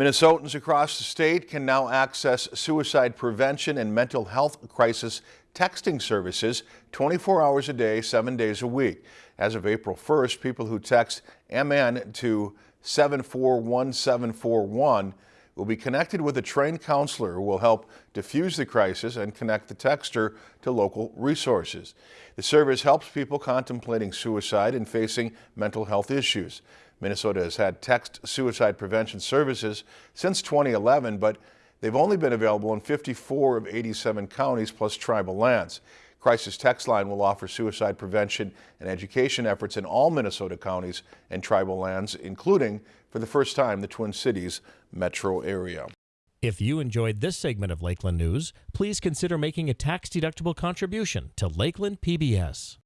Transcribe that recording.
Minnesotans across the state can now access suicide prevention and mental health crisis texting services 24 hours a day, seven days a week. As of April 1st, people who text MN to 741741 will be connected with a trained counselor who will help diffuse the crisis and connect the texter to local resources. The service helps people contemplating suicide and facing mental health issues. Minnesota has had text suicide prevention services since 2011, but they've only been available in 54 of 87 counties plus tribal lands. Crisis Text Line will offer suicide prevention and education efforts in all Minnesota counties and tribal lands, including, for the first time, the Twin Cities metro area. If you enjoyed this segment of Lakeland News, please consider making a tax-deductible contribution to Lakeland PBS.